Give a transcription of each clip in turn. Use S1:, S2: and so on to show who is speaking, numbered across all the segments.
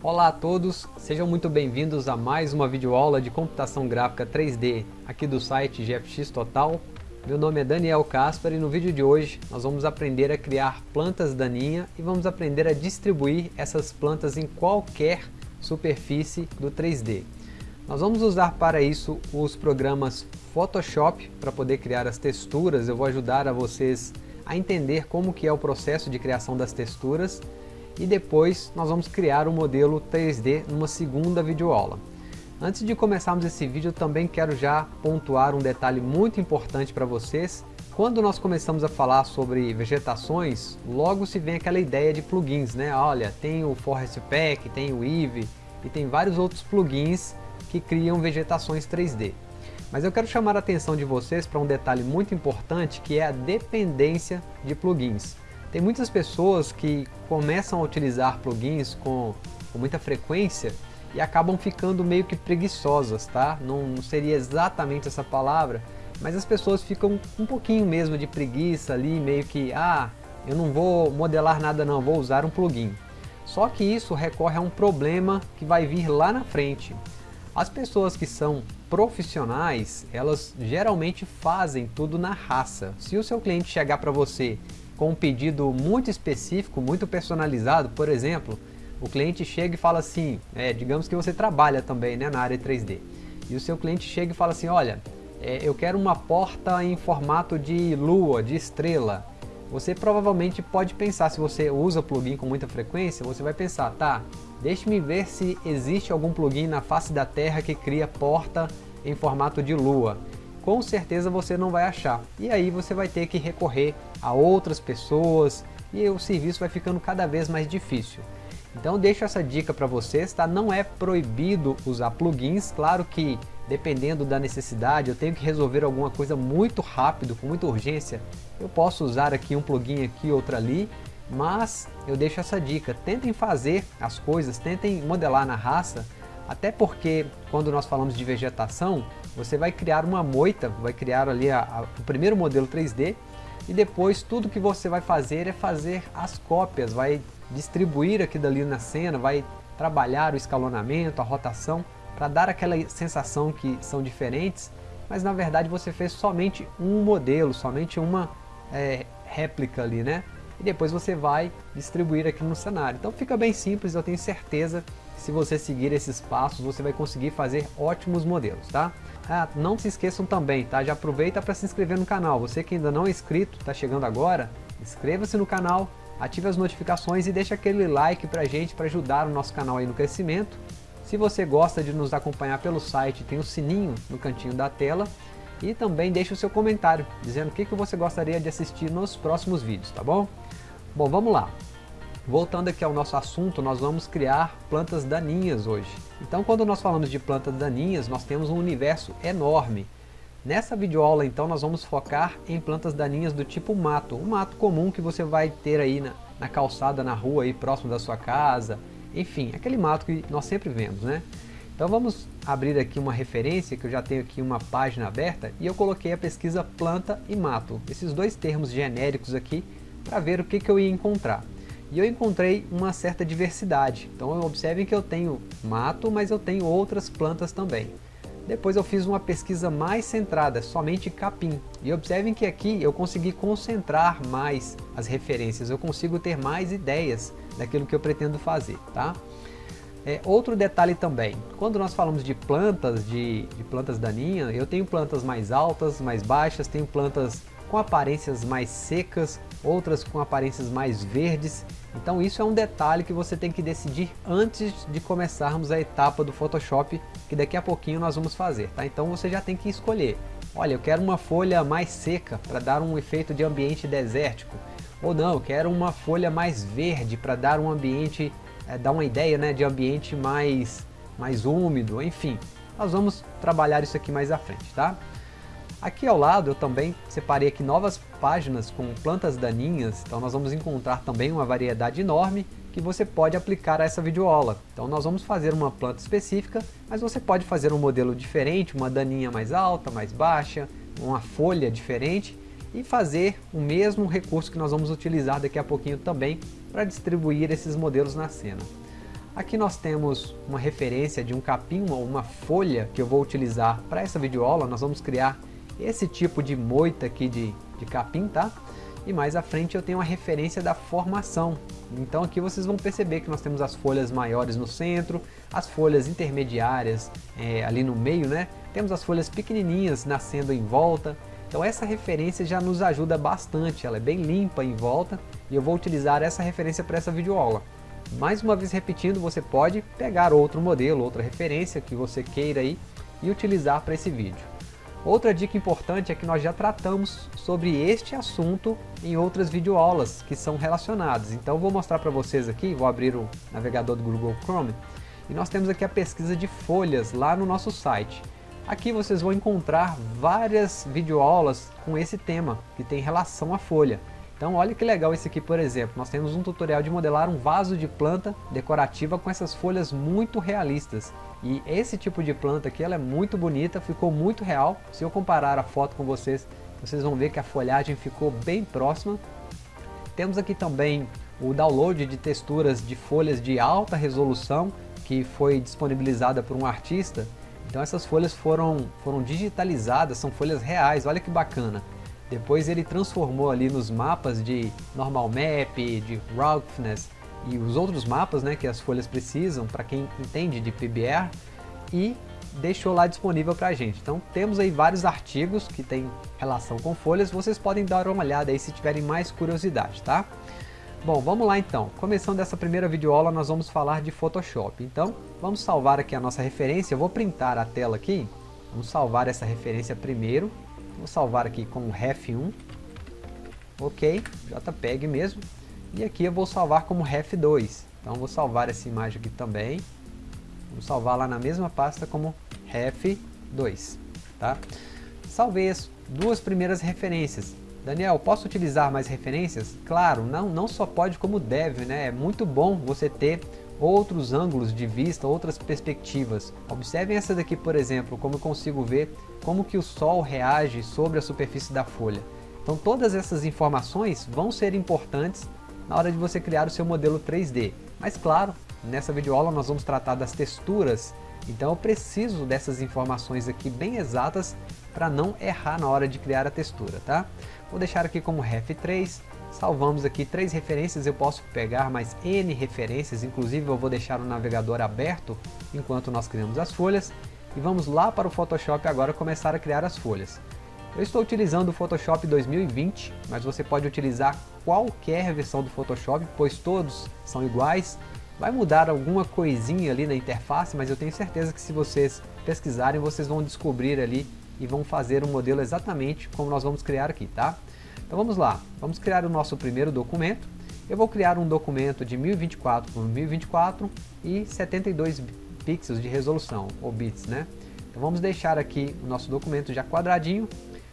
S1: Olá a todos, sejam muito bem-vindos a mais uma videoaula de computação gráfica 3D aqui do site GFX Total. Meu nome é Daniel Kasper e no vídeo de hoje nós vamos aprender a criar plantas daninha e vamos aprender a distribuir essas plantas em qualquer superfície do 3D. Nós vamos usar para isso os programas Photoshop para poder criar as texturas. Eu vou ajudar a vocês a entender como que é o processo de criação das texturas e depois nós vamos criar um modelo 3D numa segunda videoaula. Antes de começarmos esse vídeo, também quero já pontuar um detalhe muito importante para vocês. Quando nós começamos a falar sobre vegetações, logo se vem aquela ideia de plugins, né? Olha, tem o Forest Pack, tem o Eevee e tem vários outros plugins que criam vegetações 3D. Mas eu quero chamar a atenção de vocês para um detalhe muito importante que é a dependência de plugins. Tem muitas pessoas que começam a utilizar plugins com, com muita frequência e acabam ficando meio que preguiçosas, tá? Não, seria exatamente essa palavra, mas as pessoas ficam um pouquinho mesmo de preguiça ali, meio que, ah, eu não vou modelar nada não, vou usar um plugin. Só que isso recorre a um problema que vai vir lá na frente. As pessoas que são profissionais, elas geralmente fazem tudo na raça. Se o seu cliente chegar para você com um pedido muito específico, muito personalizado, por exemplo, o cliente chega e fala assim, é, digamos que você trabalha também né, na área 3D, e o seu cliente chega e fala assim, olha, é, eu quero uma porta em formato de lua, de estrela. Você provavelmente pode pensar, se você usa plugin com muita frequência, você vai pensar, tá, deixe-me ver se existe algum plugin na face da Terra que cria porta em formato de lua com certeza você não vai achar. E aí você vai ter que recorrer a outras pessoas e o serviço vai ficando cada vez mais difícil. Então deixo essa dica para vocês, tá? Não é proibido usar plugins, claro que dependendo da necessidade, eu tenho que resolver alguma coisa muito rápido, com muita urgência, eu posso usar aqui um plugin aqui, outro ali, mas eu deixo essa dica, tentem fazer as coisas, tentem modelar na raça, até porque quando nós falamos de vegetação, você vai criar uma moita, vai criar ali a, a, o primeiro modelo 3D e depois tudo que você vai fazer é fazer as cópias, vai distribuir aqui dali na cena, vai trabalhar o escalonamento, a rotação, para dar aquela sensação que são diferentes, mas na verdade você fez somente um modelo, somente uma é, réplica ali, né? E depois você vai distribuir aqui no cenário. Então fica bem simples, eu tenho certeza se você seguir esses passos, você vai conseguir fazer ótimos modelos, tá? Ah, não se esqueçam também, tá? Já aproveita para se inscrever no canal. Você que ainda não é inscrito, está chegando agora, inscreva-se no canal, ative as notificações e deixe aquele like pra gente para ajudar o nosso canal aí no crescimento. Se você gosta de nos acompanhar pelo site, tem o sininho no cantinho da tela e também deixe o seu comentário dizendo o que, que você gostaria de assistir nos próximos vídeos, tá bom? Bom, vamos lá. Voltando aqui ao nosso assunto, nós vamos criar plantas daninhas hoje. Então quando nós falamos de plantas daninhas, nós temos um universo enorme. Nessa videoaula então nós vamos focar em plantas daninhas do tipo mato, um mato comum que você vai ter aí na, na calçada, na rua, aí próximo da sua casa, enfim, aquele mato que nós sempre vemos, né? Então vamos abrir aqui uma referência, que eu já tenho aqui uma página aberta, e eu coloquei a pesquisa planta e mato, esses dois termos genéricos aqui, para ver o que, que eu ia encontrar e eu encontrei uma certa diversidade. Então observem que eu tenho mato, mas eu tenho outras plantas também. Depois eu fiz uma pesquisa mais centrada, somente capim. E observem que aqui eu consegui concentrar mais as referências, eu consigo ter mais ideias daquilo que eu pretendo fazer. Tá? É, outro detalhe também, quando nós falamos de plantas, de, de plantas daninhas, eu tenho plantas mais altas, mais baixas, tenho plantas com aparências mais secas, outras com aparências mais verdes. Então isso é um detalhe que você tem que decidir antes de começarmos a etapa do Photoshop, que daqui a pouquinho nós vamos fazer. Tá? Então você já tem que escolher. Olha, eu quero uma folha mais seca para dar um efeito de ambiente desértico. Ou não, eu quero uma folha mais verde para dar um ambiente, é, dar uma ideia né, de ambiente mais, mais úmido, enfim. Nós vamos trabalhar isso aqui mais à frente, tá? Aqui ao lado eu também separei aqui novas páginas com plantas daninhas, então nós vamos encontrar também uma variedade enorme que você pode aplicar a essa videoaula. Então nós vamos fazer uma planta específica, mas você pode fazer um modelo diferente, uma daninha mais alta, mais baixa, uma folha diferente e fazer o mesmo recurso que nós vamos utilizar daqui a pouquinho também para distribuir esses modelos na cena. Aqui nós temos uma referência de um capim ou uma folha que eu vou utilizar para essa videoaula. Nós vamos criar esse tipo de moita aqui de, de capim, tá? E mais à frente eu tenho uma referência da formação. Então aqui vocês vão perceber que nós temos as folhas maiores no centro, as folhas intermediárias é, ali no meio, né? Temos as folhas pequenininhas nascendo em volta. Então essa referência já nos ajuda bastante, ela é bem limpa em volta e eu vou utilizar essa referência para essa videoaula. Mais uma vez repetindo, você pode pegar outro modelo, outra referência que você queira aí e utilizar para esse vídeo. Outra dica importante é que nós já tratamos sobre este assunto em outras videoaulas que são relacionadas. Então vou mostrar para vocês aqui, vou abrir o navegador do Google Chrome, e nós temos aqui a pesquisa de folhas lá no nosso site. Aqui vocês vão encontrar várias videoaulas com esse tema, que tem relação à folha. Então olha que legal esse aqui, por exemplo. Nós temos um tutorial de modelar um vaso de planta decorativa com essas folhas muito realistas. E esse tipo de planta aqui, ela é muito bonita, ficou muito real. Se eu comparar a foto com vocês, vocês vão ver que a folhagem ficou bem próxima. Temos aqui também o download de texturas de folhas de alta resolução, que foi disponibilizada por um artista. Então essas folhas foram, foram digitalizadas, são folhas reais, olha que bacana. Depois ele transformou ali nos mapas de Normal Map, de Roughness e os outros mapas né, que as folhas precisam para quem entende de PBR e deixou lá disponível para a gente. Então temos aí vários artigos que têm relação com folhas, vocês podem dar uma olhada aí se tiverem mais curiosidade, tá? Bom, vamos lá então. Começando essa primeira videoaula, nós vamos falar de Photoshop. Então, vamos salvar aqui a nossa referência. Eu vou printar a tela aqui. Vamos salvar essa referência primeiro. Vou salvar aqui como ref1. Ok, JPEG mesmo. E aqui eu vou salvar como ref2. Então vou salvar essa imagem aqui também. Vou salvar lá na mesma pasta como ref2. Tá? Salvei as duas primeiras referências. Daniel, posso utilizar mais referências? Claro, não, não só pode como deve, né? É muito bom você ter outros ângulos de vista, outras perspectivas. Observem essa daqui, por exemplo, como eu consigo ver como que o sol reage sobre a superfície da folha. Então todas essas informações vão ser importantes na hora de você criar o seu modelo 3D. Mas claro, nessa videoaula nós vamos tratar das texturas, então eu preciso dessas informações aqui bem exatas para não errar na hora de criar a textura, tá? Vou deixar aqui como ref3, salvamos aqui três referências, eu posso pegar mais N referências, inclusive eu vou deixar o navegador aberto enquanto nós criamos as folhas, e vamos lá para o Photoshop agora começar a criar as folhas. Eu estou utilizando o Photoshop 2020, mas você pode utilizar qualquer versão do Photoshop, pois todos são iguais. Vai mudar alguma coisinha ali na interface, mas eu tenho certeza que se vocês pesquisarem, vocês vão descobrir ali e vão fazer um modelo exatamente como nós vamos criar aqui, tá? Então vamos lá, vamos criar o nosso primeiro documento. Eu vou criar um documento de 1024 por 1024 e 72 pixels de resolução, ou bits, né? Então vamos deixar aqui o nosso documento já quadradinho.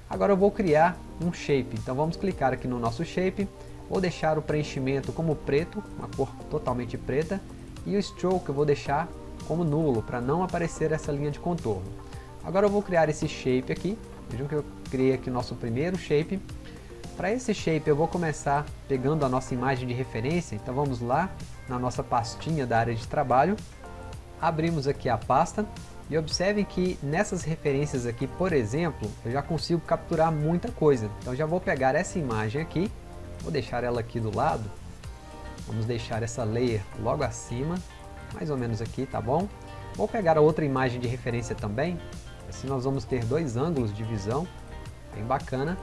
S1: Agora eu vou criar um shape, então vamos clicar aqui no nosso shape, vou deixar o preenchimento como preto, uma cor totalmente preta, e o stroke eu vou deixar como nulo, para não aparecer essa linha de contorno. Agora eu vou criar esse shape aqui, vejam que eu criei aqui o nosso primeiro shape. Para esse shape eu vou começar pegando a nossa imagem de referência, então vamos lá na nossa pastinha da área de trabalho, abrimos aqui a pasta e observem que nessas referências aqui, por exemplo, eu já consigo capturar muita coisa. Então já vou pegar essa imagem aqui, vou deixar ela aqui do lado, vamos deixar essa layer logo acima, mais ou menos aqui, tá bom? Vou pegar a outra imagem de referência também, assim nós vamos ter dois ângulos de visão, bem bacana.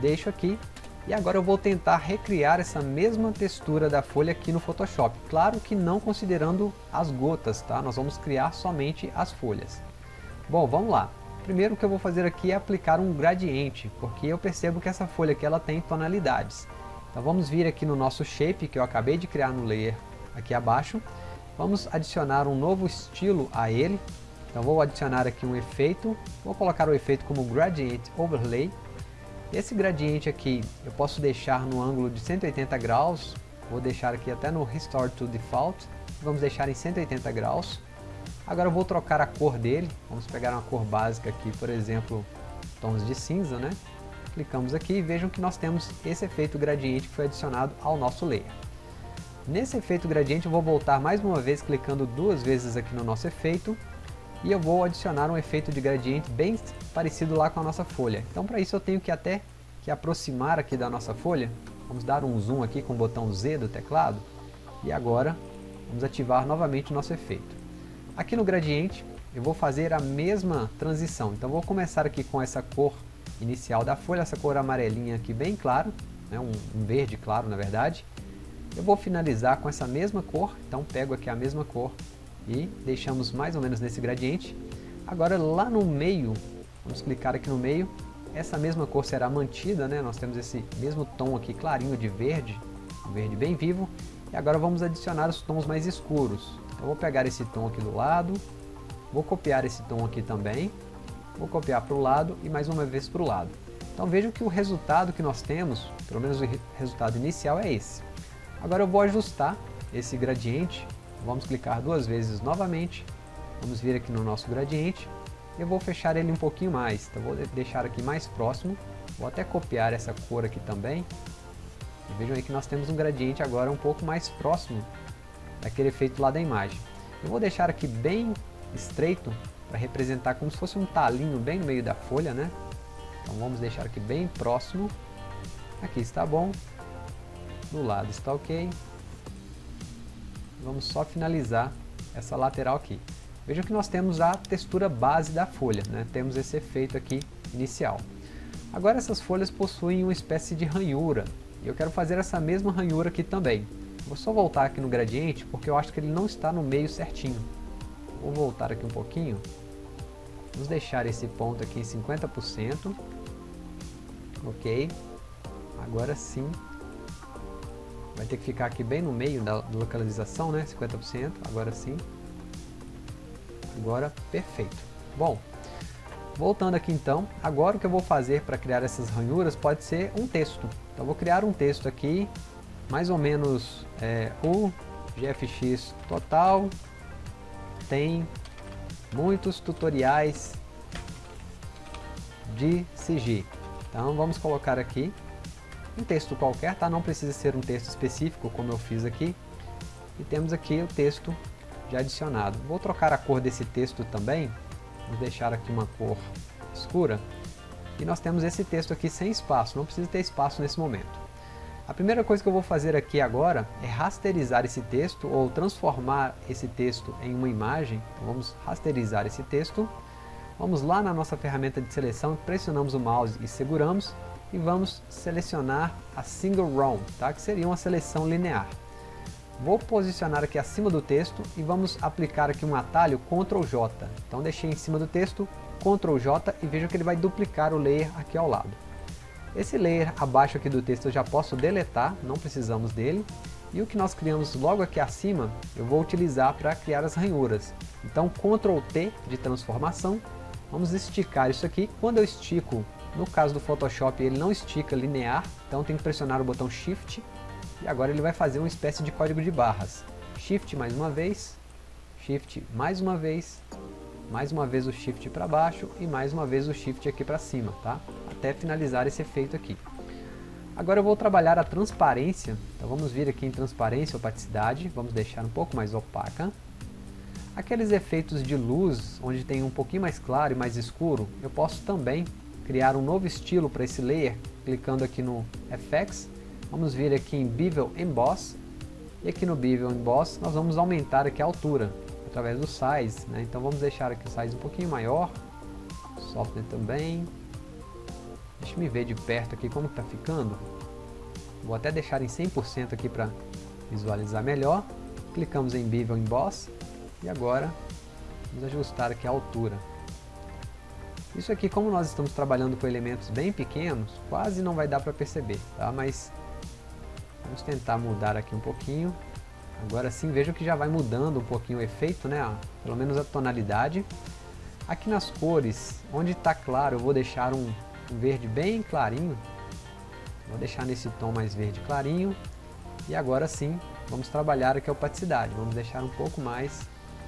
S1: Deixo aqui e agora eu vou tentar recriar essa mesma textura da folha aqui no Photoshop. Claro que não considerando as gotas, tá? Nós vamos criar somente as folhas. Bom, vamos lá. Primeiro o que eu vou fazer aqui é aplicar um gradiente, porque eu percebo que essa folha aqui ela tem tonalidades. Então vamos vir aqui no nosso shape que eu acabei de criar no layer aqui abaixo. Vamos adicionar um novo estilo a ele. Então vou adicionar aqui um efeito, vou colocar o efeito como Gradient Overlay esse gradiente aqui eu posso deixar no ângulo de 180 graus, vou deixar aqui até no Restore to Default, vamos deixar em 180 graus. Agora eu vou trocar a cor dele, vamos pegar uma cor básica aqui, por exemplo, tons de cinza, né? Clicamos aqui e vejam que nós temos esse efeito gradiente que foi adicionado ao nosso layer. Nesse efeito gradiente eu vou voltar mais uma vez clicando duas vezes aqui no nosso efeito e eu vou adicionar um efeito de gradiente bem parecido lá com a nossa folha. Então para isso eu tenho que até que aproximar aqui da nossa folha, vamos dar um zoom aqui com o botão Z do teclado. E agora vamos ativar novamente o nosso efeito. Aqui no gradiente eu vou fazer a mesma transição, então vou começar aqui com essa cor inicial da folha, essa cor amarelinha aqui bem claro, né, um, um verde claro na verdade, eu vou finalizar com essa mesma cor, então pego aqui a mesma cor e deixamos mais ou menos nesse gradiente. Agora lá no meio, vamos clicar aqui no meio, essa mesma cor será mantida, né? nós temos esse mesmo tom aqui clarinho de verde, um verde bem vivo, e agora vamos adicionar os tons mais escuros. Então vou pegar esse tom aqui do lado, vou copiar esse tom aqui também, vou copiar para o lado e mais uma vez para o lado. Então vejam que o resultado que nós temos, pelo menos o resultado inicial é esse. Agora eu vou ajustar esse gradiente, vamos clicar duas vezes novamente, vamos vir aqui no nosso gradiente, eu vou fechar ele um pouquinho mais, então vou deixar aqui mais próximo, vou até copiar essa cor aqui também, vejam aí que nós temos um gradiente agora um pouco mais próximo daquele efeito lá da imagem. Eu vou deixar aqui bem estreito, para representar como se fosse um talinho bem no meio da folha, né? Então vamos deixar aqui bem próximo, aqui está bom, do lado está ok. Vamos só finalizar essa lateral aqui. Vejam que nós temos a textura base da folha, né? temos esse efeito aqui inicial. Agora essas folhas possuem uma espécie de ranhura, e eu quero fazer essa mesma ranhura aqui também. Vou só voltar aqui no gradiente, porque eu acho que ele não está no meio certinho. Vou voltar aqui um pouquinho. Vamos deixar esse ponto aqui em 50%. Ok. Agora sim Vai ter que ficar aqui bem no meio da localização, né? 50%, agora sim. Agora, perfeito. Bom, voltando aqui então, agora o que eu vou fazer para criar essas ranhuras pode ser um texto. Então vou criar um texto aqui, mais ou menos é, o GFX total tem muitos tutoriais de CG. Então vamos colocar aqui um texto qualquer, tá? Não precisa ser um texto específico, como eu fiz aqui. E temos aqui o texto já adicionado. Vou trocar a cor desse texto também. Vou deixar aqui uma cor escura. E nós temos esse texto aqui sem espaço, não precisa ter espaço nesse momento. A primeira coisa que eu vou fazer aqui agora é rasterizar esse texto ou transformar esse texto em uma imagem. Então vamos rasterizar esse texto. Vamos lá na nossa ferramenta de seleção, pressionamos o mouse e seguramos e vamos selecionar a Single Row, tá? que seria uma seleção linear. Vou posicionar aqui acima do texto e vamos aplicar aqui um atalho Ctrl J. Então deixei em cima do texto, Ctrl J e veja que ele vai duplicar o layer aqui ao lado. Esse layer abaixo aqui do texto eu já posso deletar, não precisamos dele. E o que nós criamos logo aqui acima, eu vou utilizar para criar as ranhuras. Então Ctrl T de transformação, vamos esticar isso aqui. Quando eu estico no caso do Photoshop ele não estica linear, então tem que pressionar o botão Shift e agora ele vai fazer uma espécie de código de barras. Shift mais uma vez, Shift mais uma vez, mais uma vez o Shift para baixo e mais uma vez o Shift aqui para cima, tá? Até finalizar esse efeito aqui. Agora eu vou trabalhar a transparência, então vamos vir aqui em transparência, opacidade, vamos deixar um pouco mais opaca. Aqueles efeitos de luz, onde tem um pouquinho mais claro e mais escuro, eu posso também criar um novo estilo para esse layer, clicando aqui no FX, vamos vir aqui em Bevel Emboss, e aqui no Bevel Emboss nós vamos aumentar aqui a altura, através do Size, né? então vamos deixar aqui o Size um pouquinho maior, Software também, deixa me ver de perto aqui como está ficando, vou até deixar em 100% aqui para visualizar melhor, clicamos em Bevel Emboss, e agora vamos ajustar aqui a altura. Isso aqui, como nós estamos trabalhando com elementos bem pequenos, quase não vai dar para perceber, tá? Mas vamos tentar mudar aqui um pouquinho. Agora sim, vejam que já vai mudando um pouquinho o efeito, né? Pelo menos a tonalidade. Aqui nas cores, onde está claro, eu vou deixar um, um verde bem clarinho. Vou deixar nesse tom mais verde clarinho. E agora sim, vamos trabalhar aqui a opacidade. Vamos deixar um pouco mais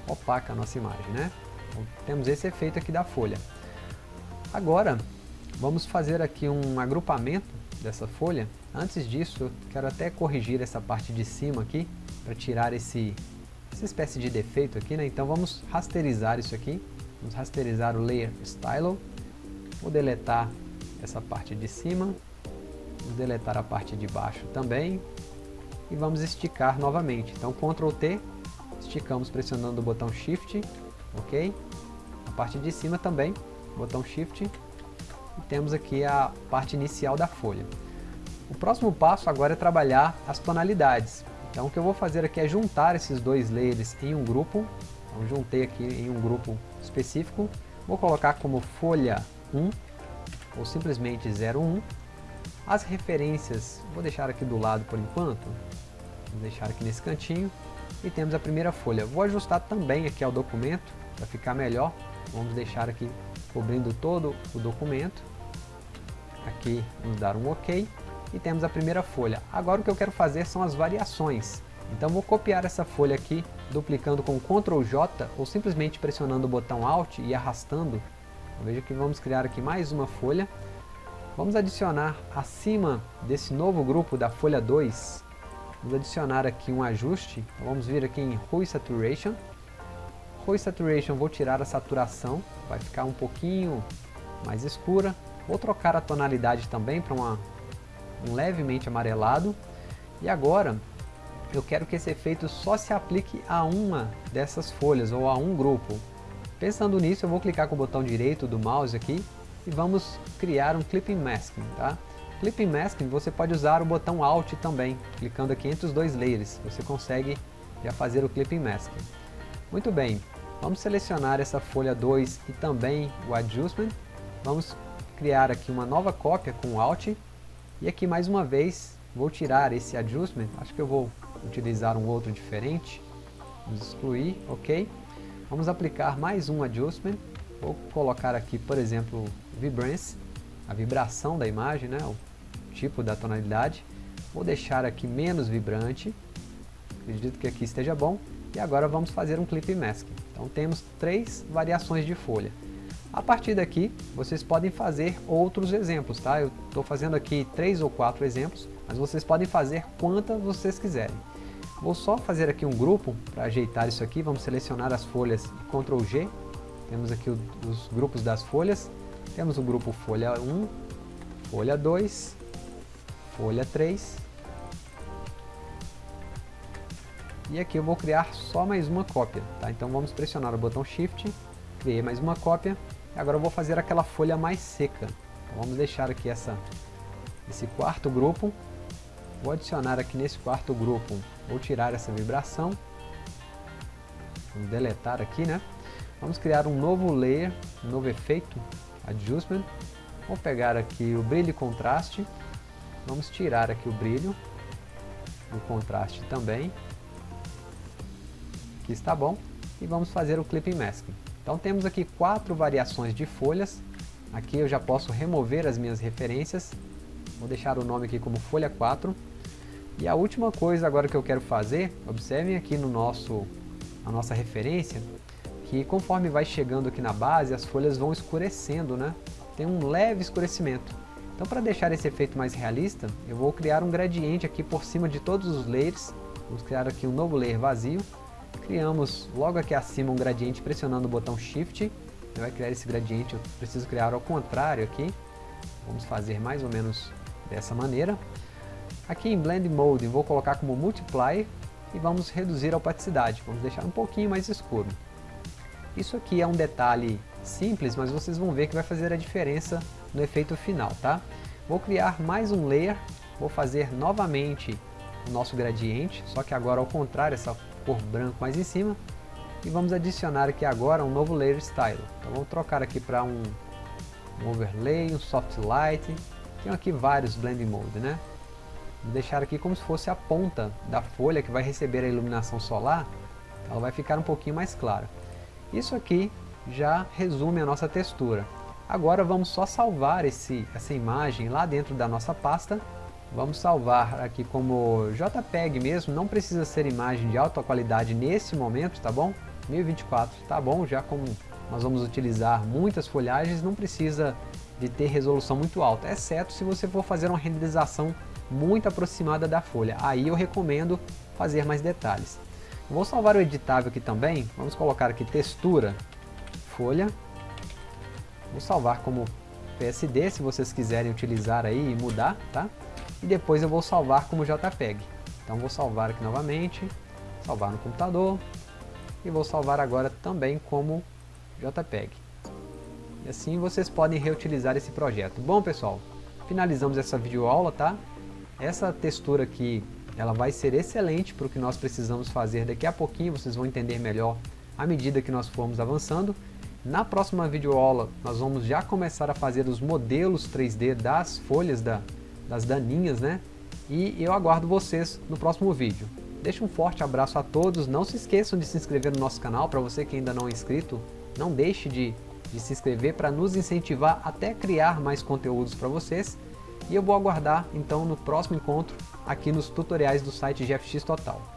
S1: opaca a nossa imagem, né? Então, temos esse efeito aqui da folha. Agora, vamos fazer aqui um agrupamento dessa folha. Antes disso, quero até corrigir essa parte de cima aqui. para tirar esse, essa espécie de defeito aqui, né? Então vamos rasterizar isso aqui. Vamos rasterizar o Layer Stylo. Vou deletar essa parte de cima. Vamos deletar a parte de baixo também. E vamos esticar novamente. Então Ctrl T, esticamos pressionando o botão Shift, ok? A parte de cima também, botão Shift. E temos aqui a parte inicial da folha. O próximo passo agora é trabalhar as tonalidades. Então o que eu vou fazer aqui é juntar esses dois layers em um grupo. Então juntei aqui em um grupo específico. Vou colocar como folha 1 ou simplesmente 01. As referências, vou deixar aqui do lado por enquanto. Vou deixar aqui nesse cantinho. E temos a primeira folha. Vou ajustar também aqui ao documento para ficar melhor. Vamos deixar aqui cobrindo todo o documento. Aqui vamos dar um OK e temos a primeira folha. Agora o que eu quero fazer são as variações. Então vou copiar essa folha aqui, duplicando com Ctrl J ou simplesmente pressionando o botão Alt e arrastando. Veja que vamos criar aqui mais uma folha. Vamos adicionar acima desse novo grupo da folha 2, vamos adicionar aqui um ajuste. Vamos vir aqui em Hue Saturation. Hue Saturation vou tirar a saturação, vai ficar um pouquinho mais escura. Vou trocar a tonalidade também para um levemente amarelado. E agora eu quero que esse efeito só se aplique a uma dessas folhas ou a um grupo. Pensando nisso, eu vou clicar com o botão direito do mouse aqui e vamos criar um Clipping Masking. Tá? Clipping Masking você pode usar o botão Alt também, clicando aqui entre os dois layers, você consegue já fazer o Clipping Masking. Muito bem, vamos selecionar essa folha 2 e também o Adjustment, vamos criar aqui uma nova cópia com o Alt e aqui mais uma vez vou tirar esse adjustment, acho que eu vou utilizar um outro diferente. Vamos excluir, ok. Vamos aplicar mais um adjustment. Vou colocar aqui, por exemplo, vibrance, a vibração da imagem, né, o tipo da tonalidade. Vou deixar aqui menos vibrante. Acredito que aqui esteja bom. E agora vamos fazer um clip mask. Então temos três variações de folha. A partir daqui, vocês podem fazer outros exemplos, tá? Eu estou fazendo aqui três ou quatro exemplos, mas vocês podem fazer quantas vocês quiserem. Vou só fazer aqui um grupo para ajeitar isso aqui, vamos selecionar as folhas Ctrl G, temos aqui os grupos das folhas, temos o grupo folha 1, folha 2, folha 3, e aqui eu vou criar só mais uma cópia, tá? Então vamos pressionar o botão Shift, criei mais uma cópia, Agora eu vou fazer aquela folha mais seca. Então vamos deixar aqui essa, esse quarto grupo. Vou adicionar aqui nesse quarto grupo, vou tirar essa vibração. Vamos deletar aqui, né? Vamos criar um novo layer, um novo efeito, Adjustment. Vou pegar aqui o brilho e contraste. Vamos tirar aqui o brilho, o contraste também. Aqui está bom. E vamos fazer o Clipping Masking. Então temos aqui quatro variações de folhas. Aqui eu já posso remover as minhas referências. Vou deixar o nome aqui como folha 4. E a última coisa agora que eu quero fazer, observem aqui no nosso, a nossa referência, que conforme vai chegando aqui na base, as folhas vão escurecendo, né? Tem um leve escurecimento. Então para deixar esse efeito mais realista, eu vou criar um gradiente aqui por cima de todos os layers. Vamos criar aqui um novo layer vazio criamos logo aqui acima um gradiente pressionando o botão Shift. Ele vai criar esse gradiente, eu preciso criar ao contrário aqui. Vamos fazer mais ou menos dessa maneira. Aqui em Blend Mode vou colocar como Multiply e vamos reduzir a opacidade, vamos deixar um pouquinho mais escuro. Isso aqui é um detalhe simples, mas vocês vão ver que vai fazer a diferença no efeito final, tá? Vou criar mais um layer, vou fazer novamente o nosso gradiente, só que agora ao contrário, essa cor branco mais em cima. E vamos adicionar aqui agora um novo Layer Style. Então vamos trocar aqui para um, um Overlay, um Soft Light. Tem aqui vários Blending Mode, né? Vou deixar aqui como se fosse a ponta da folha que vai receber a iluminação solar. Ela vai ficar um pouquinho mais clara. Isso aqui já resume a nossa textura. Agora vamos só salvar esse, essa imagem lá dentro da nossa pasta Vamos salvar aqui como JPEG mesmo, não precisa ser imagem de alta qualidade nesse momento, tá bom? 1024 tá bom, já como nós vamos utilizar muitas folhagens, não precisa de ter resolução muito alta, exceto se você for fazer uma renderização muito aproximada da folha. Aí eu recomendo fazer mais detalhes. Vou salvar o editável aqui também, vamos colocar aqui textura, folha, vou salvar como PSD se vocês quiserem utilizar aí e mudar, tá? E depois eu vou salvar como JPEG. Então vou salvar aqui novamente, salvar no computador e vou salvar agora também como JPEG. E assim vocês podem reutilizar esse projeto. Bom pessoal, finalizamos essa videoaula, tá? Essa textura aqui ela vai ser excelente para o que nós precisamos fazer daqui a pouquinho, vocês vão entender melhor à medida que nós formos avançando. Na próxima videoaula nós vamos já começar a fazer os modelos 3D das folhas da, das daninhas, né? E eu aguardo vocês no próximo vídeo. Deixa um forte abraço a todos, não se esqueçam de se inscrever no nosso canal, para você que ainda não é inscrito, não deixe de, de se inscrever para nos incentivar até criar mais conteúdos para vocês. E eu vou aguardar então no próximo encontro aqui nos tutoriais do site GFX Total.